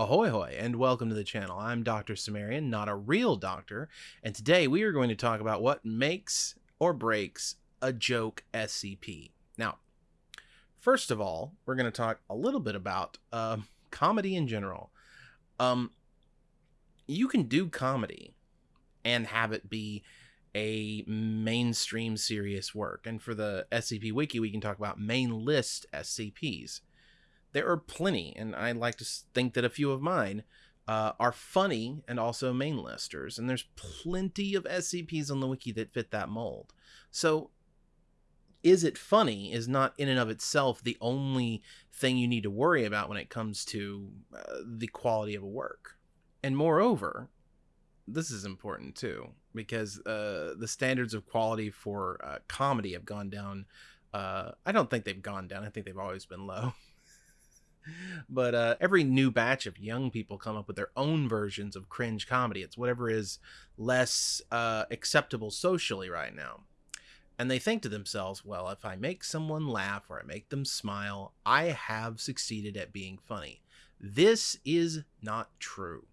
Ahoy hoy and welcome to the channel. I'm Dr. Cimmerian, not a real doctor, and today we are going to talk about what makes or breaks a joke SCP. Now, first of all, we're going to talk a little bit about uh, comedy in general. Um, you can do comedy and have it be a mainstream serious work. And for the SCP Wiki, we can talk about main list SCPs there are plenty, and I like to think that a few of mine uh, are funny and also main listers, and there's plenty of SCPs on the wiki that fit that mold. So, is it funny is not in and of itself the only thing you need to worry about when it comes to uh, the quality of a work. And moreover, this is important too because uh, the standards of quality for uh, comedy have gone down. Uh, I don't think they've gone down. I think they've always been low. but uh, every new batch of young people come up with their own versions of cringe comedy. It's whatever is less uh, acceptable socially right now. And they think to themselves, well, if I make someone laugh or I make them smile, I have succeeded at being funny. This is not true.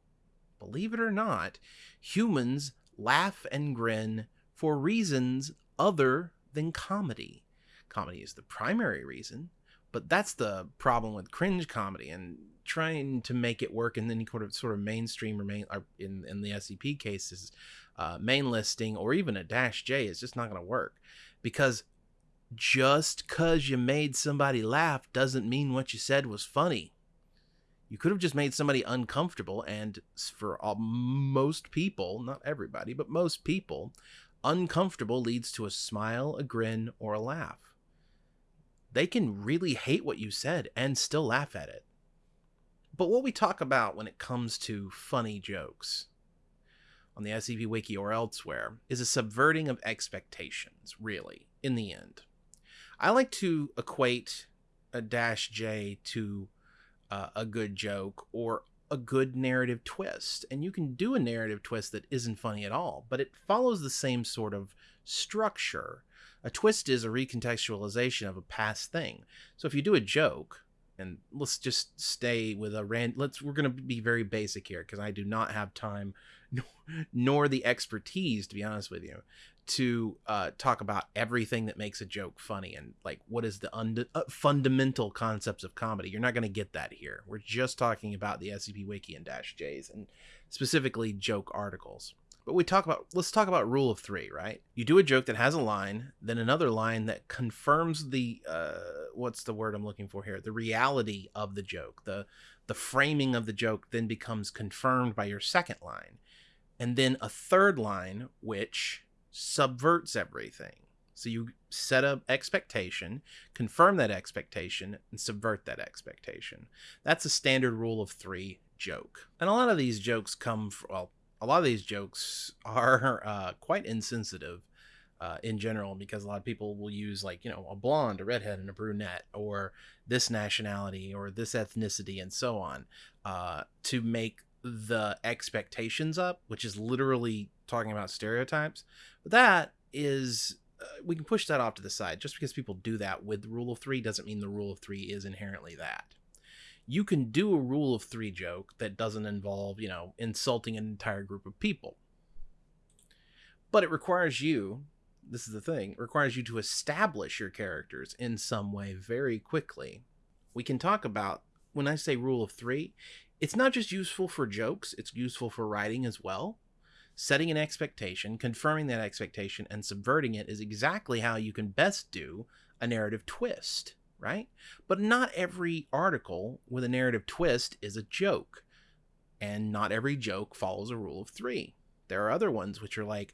Believe it or not, humans laugh and grin for reasons other than comedy. Comedy is the primary reason, but that's the problem with cringe comedy and trying to make it work in any sort of sort of mainstream or main or in in the SCP cases, uh, main listing or even a dash J is just not going to work because just cause you made somebody laugh doesn't mean what you said was funny. You could have just made somebody uncomfortable, and for all, most people, not everybody, but most people, uncomfortable leads to a smile, a grin, or a laugh they can really hate what you said and still laugh at it. But what we talk about when it comes to funny jokes on the SCP Wiki or elsewhere is a subverting of expectations, really, in the end. I like to equate a dash J to uh, a good joke or a good narrative twist. And you can do a narrative twist that isn't funny at all, but it follows the same sort of structure a twist is a recontextualization of a past thing. So if you do a joke, and let's just stay with a rand let's we're going to be very basic here because i do not have time nor, nor, the expertise to be honest with you to uh, talk about everything that makes a joke funny and like what is the und- uh, fundamental concepts of comedy. You're not going to get that here. We're just talking about the scp wiki and dash j's and specifically joke articles but we talk about let's talk about rule of three, right? You do a joke that has a line, then another line that confirms the uh, what's the word I'm looking for here? The reality of the joke. The the framing of the joke then becomes confirmed by your second line, and then a third line which subverts everything. So you set up expectation, confirm that expectation, and subvert that expectation. That's a standard rule of three joke. And a lot of these jokes come from, well, a lot of these jokes are uh, quite insensitive uh, in general because a lot of people will use like you know a blonde, a redhead, and a brunette, or this nationality or this ethnicity, and so on, uh, to make the expectations up, which is literally talking about stereotypes. But that is uh, we can push that off to the side. Just because people do that with the rule of three doesn't mean the rule of three is inherently that you can do a rule of three joke that doesn't involve, you know, insulting an entire group of people. But it requires you, this is the thing, requires you to establish your characters in some way very quickly. We can talk about, when I say rule of three, it's not just useful for jokes, it's useful for writing as well. Setting an expectation, confirming that expectation, and subverting it is exactly how you can best do a narrative twist right? But not every article with a narrative twist is a joke. And not every joke follows a rule of three. There are other ones which are like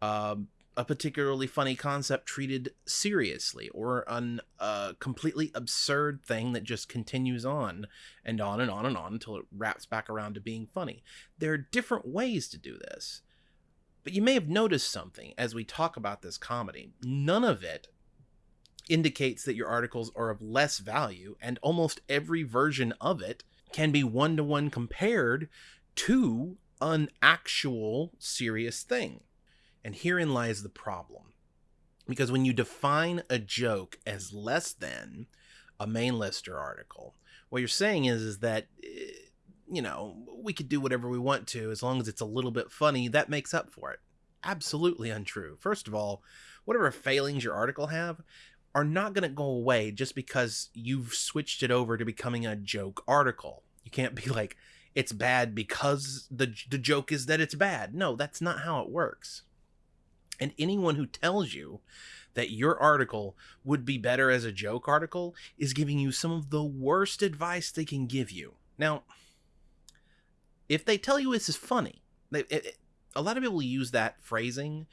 um, a particularly funny concept treated seriously, or a uh, completely absurd thing that just continues on and on and on and on until it wraps back around to being funny. There are different ways to do this. But you may have noticed something as we talk about this comedy. None of it indicates that your articles are of less value, and almost every version of it can be one to one compared to an actual serious thing. And herein lies the problem. Because when you define a joke as less than a main lister article, what you're saying is, is that, eh, you know, we could do whatever we want to as long as it's a little bit funny, that makes up for it. Absolutely untrue. First of all, whatever failings your article have are not going to go away just because you've switched it over to becoming a joke article. You can't be like, it's bad because the, the joke is that it's bad. No, that's not how it works. And anyone who tells you that your article would be better as a joke article is giving you some of the worst advice they can give you. Now, if they tell you this is funny, they, it, a lot of people use that phrasing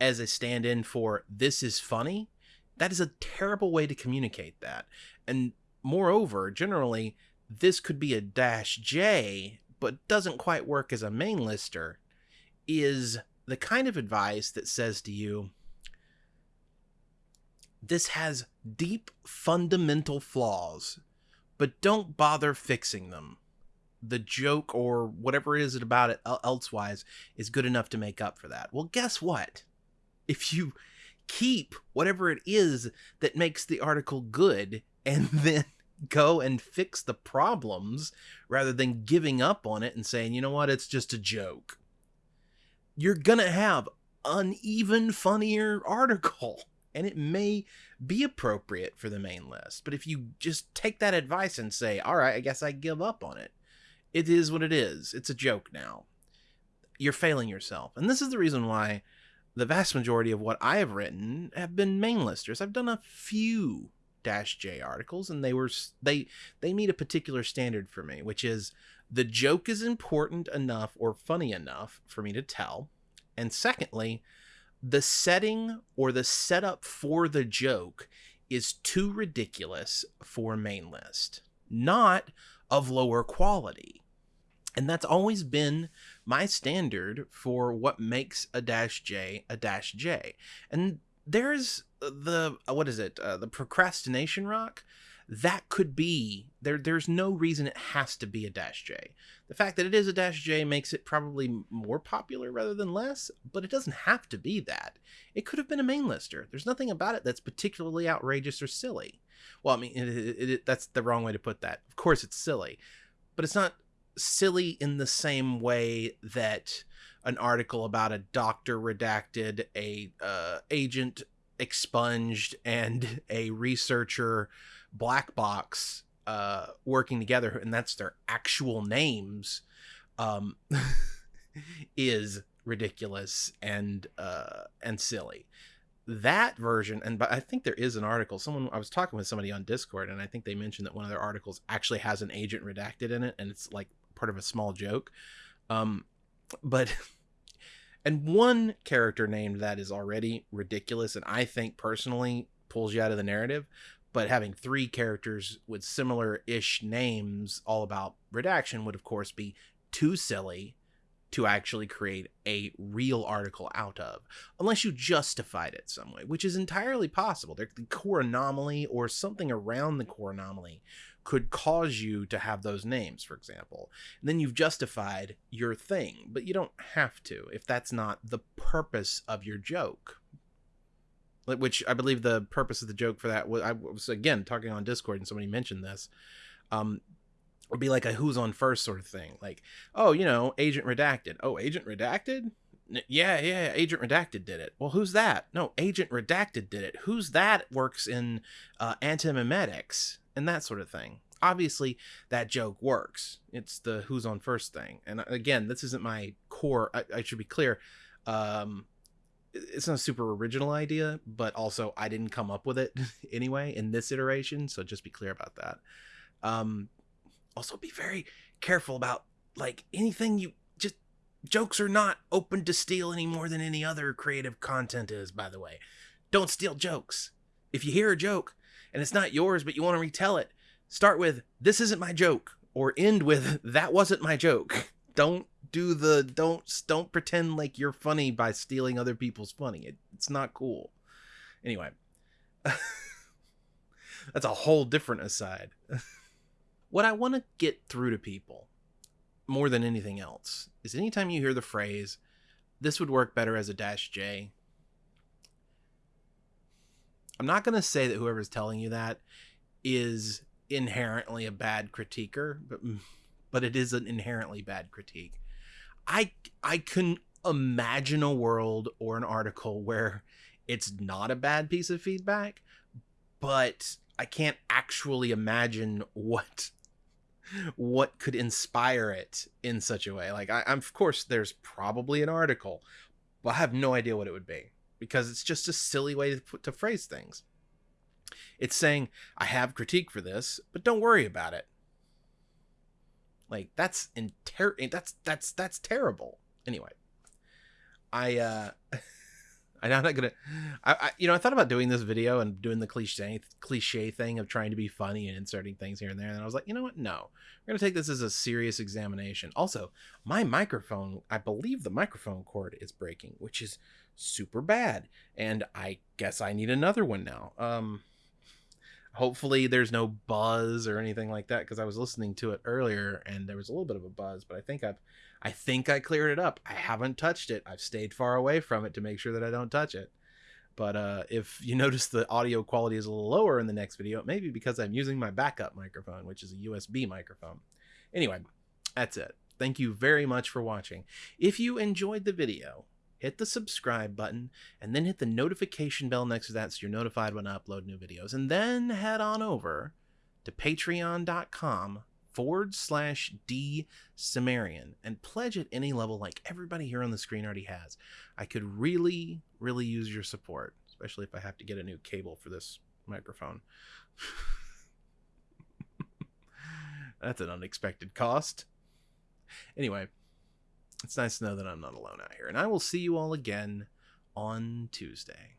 as a stand in for this is funny. That is a terrible way to communicate that. And moreover, generally, this could be a dash J, but doesn't quite work as a main lister, is the kind of advice that says to you, this has deep fundamental flaws, but don't bother fixing them. The joke or whatever it is about it elsewise is good enough to make up for that. Well, guess what? If you keep whatever it is that makes the article good and then go and fix the problems rather than giving up on it and saying, you know what, it's just a joke, you're going to have an even funnier article and it may be appropriate for the main list. But if you just take that advice and say, all right, I guess I give up on it, it is what it is. It's a joke now. You're failing yourself. And this is the reason why the vast majority of what I have written have been main listers. I've done a few dash J articles and they were they they meet a particular standard for me, which is the joke is important enough or funny enough for me to tell. And secondly, the setting or the setup for the joke is too ridiculous for main list, not of lower quality. And that's always been my standard for what makes a dash J a dash J. And there's the, what is it, uh, the procrastination rock? That could be there there's no reason it has to be a dash j. The fact that it is a dash j makes it probably more popular rather than less but it doesn't have to be that. It could have been a main lister. There's nothing about it that's particularly outrageous or silly. Well i mean it, it, it, that's the wrong way to put that. Of course it's silly but it's not silly in the same way that an article about a doctor redacted a uh, agent expunged and a researcher black box uh, working together, and that's their actual names, um, is ridiculous and uh, and silly. That version, and but I think there is an article. Someone I was talking with somebody on Discord, and I think they mentioned that one of their articles actually has an agent redacted in it, and it's like part of a small joke. Um, but and one character named that is already ridiculous, and I think personally pulls you out of the narrative but having three characters with similar ish names all about redaction would of course be too silly to actually create a real article out of unless you justified it some way which is entirely possible. The core anomaly or something around the core anomaly could cause you to have those names for example. And then you've justified your thing but you don't have to if that's not the purpose of your joke. Which I believe the purpose of the joke for that was I was again talking on Discord and somebody mentioned this. Um, would be like a who's on first sort of thing. Like, oh, you know, Agent Redacted. Oh, Agent Redacted? Yeah, yeah, Agent Redacted did it. Well, who's that? No, Agent Redacted did it. Who's that works in uh, antimemetics and that sort of thing. Obviously, that joke works. It's the who's on first thing. And uh, again, this isn't my core. I, I should be clear. Um, it's not a super original idea, but also I didn't come up with it anyway in this iteration, so just be clear about that. Um, also, be very careful about like anything you just jokes are not open to steal any more than any other creative content is. By the way, don't steal jokes. If you hear a joke and it's not yours, but you want to retell it, start with "This isn't my joke" or end with "That wasn't my joke." Don't do the don't don't pretend like you're funny by stealing other people's funny. It, it's not cool. Anyway, that's a whole different aside. what I want to get through to people more than anything else is anytime you hear the phrase this would work better as a dash J. I'm not going to say that whoever's telling you that is inherently a bad critiquer, but mm, but it is an inherently bad critique. I I can imagine a world or an article where it's not a bad piece of feedback, but I can't actually imagine what what could inspire it in such a way. Like I, I'm of course there's probably an article, but I have no idea what it would be because it's just a silly way to, put, to phrase things. It's saying I have critique for this, but don't worry about it. Like that's inter- that's that's that's terrible. Anyway, I uh I'm not gonna. I, I, you know I thought about doing this video and doing the cliche cliche thing of trying to be funny and inserting things here and there, and I was like, you know what? No, we're gonna take this as a serious examination. Also, my microphone, I believe the microphone cord is breaking, which is super bad, and I guess I need another one now. Um, hopefully there's no buzz or anything like that because I was listening to it earlier and there was a little bit of a buzz, but I think I've I think I cleared it up. I haven't touched it. I've stayed far away from it to make sure that I don't touch it. But uh, if you notice the audio quality is a little lower in the next video, it may be because I'm using my backup microphone, which is a USB microphone. Anyway, that's it. Thank you very much for watching. If you enjoyed the video, hit the subscribe button and then hit the notification bell next to that so you're notified when I upload new videos. And then head on over to patreon.com forward slash D Cimmerian and pledge at any level like everybody here on the screen already has. I could really, really use your support, especially if I have to get a new cable for this microphone. That's an unexpected cost. Anyway, it's nice to know that I'm not alone out here. And I will see you all again on Tuesday.